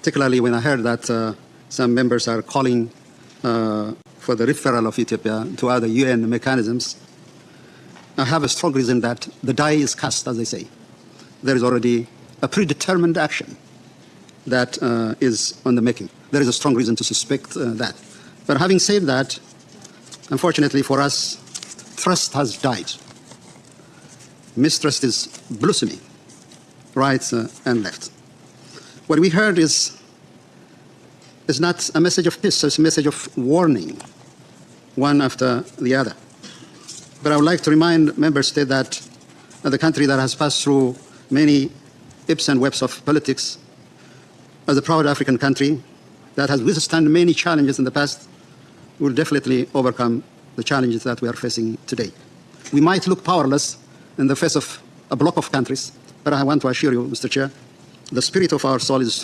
particularly when I heard that uh, some members are calling uh, for the referral of Ethiopia to other UN mechanisms. I have a strong reason that the die is cast, as they say. There is already a predetermined action that uh, is on the making. There is a strong reason to suspect that. But having said that, unfortunately for us, trust has died. Mistrust is blossoming, right and left. What we heard is, is not a message of peace, it's a message of warning, one after the other. But I would like to remind member states that the country that has passed through many ips and webs of politics, as a proud African country that has withstood many challenges in the past, will definitely overcome the challenges that we are facing today. We might look powerless in the face of a block of countries, but I want to assure you, Mr. Chair, the spirit of our soul is strong.